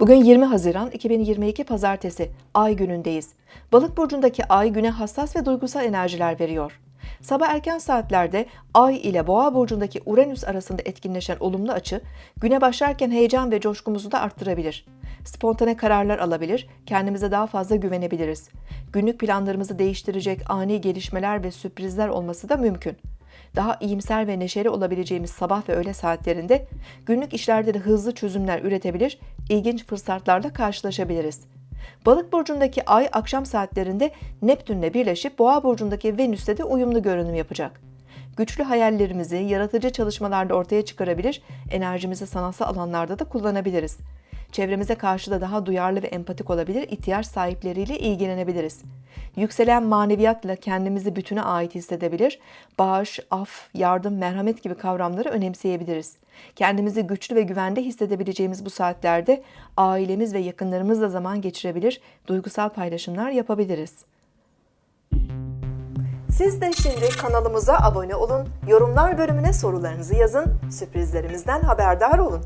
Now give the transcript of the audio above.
Bugün 20 Haziran 2022 Pazartesi, Ay günündeyiz. Balık burcundaki Ay güne hassas ve duygusal enerjiler veriyor. Sabah erken saatlerde Ay ile Boğa burcundaki Uranüs arasında etkinleşen olumlu açı, güne başlarken heyecan ve coşkumuzu da arttırabilir. Spontane kararlar alabilir, kendimize daha fazla güvenebiliriz. Günlük planlarımızı değiştirecek ani gelişmeler ve sürprizler olması da mümkün daha iyimser ve neşeli olabileceğimiz sabah ve öğle saatlerinde günlük işlerde de hızlı çözümler üretebilir, ilginç fırsatlarla karşılaşabiliriz. Balık burcundaki ay akşam saatlerinde Neptünle birleşip Boğa burcundaki Venüs'te de uyumlu görünüm yapacak. Güçlü hayallerimizi yaratıcı çalışmalarda ortaya çıkarabilir, enerjimizi sanatsal alanlarda da kullanabiliriz. Çevremize karşı da daha duyarlı ve empatik olabilir, ihtiyaç sahipleriyle ilgilenebiliriz. Yükselen maneviyatla kendimizi bütüne ait hissedebilir, bağış, af, yardım, merhamet gibi kavramları önemseyebiliriz. Kendimizi güçlü ve güvende hissedebileceğimiz bu saatlerde ailemiz ve yakınlarımızla zaman geçirebilir, duygusal paylaşımlar yapabiliriz. Siz de şimdi kanalımıza abone olun, yorumlar bölümüne sorularınızı yazın, sürprizlerimizden haberdar olun.